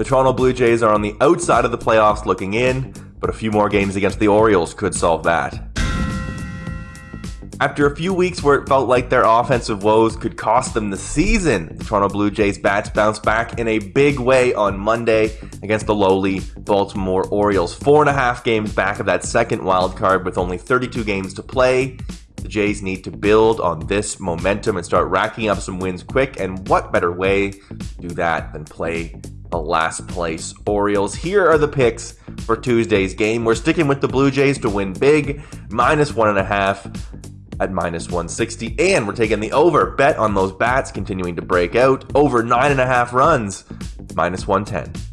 The Toronto Blue Jays are on the outside of the playoffs looking in, but a few more games against the Orioles could solve that. After a few weeks where it felt like their offensive woes could cost them the season, the Toronto Blue Jays bats bounced back in a big way on Monday against the lowly Baltimore Orioles. Four and a half games back of that second wild card with only 32 games to play. The Jays need to build on this momentum and start racking up some wins quick. And what better way to do that than play the last place Orioles? Here are the picks for Tuesday's game. We're sticking with the Blue Jays to win big, minus one and a half at minus 160. And we're taking the over. Bet on those bats continuing to break out. Over nine and a half runs, minus 110.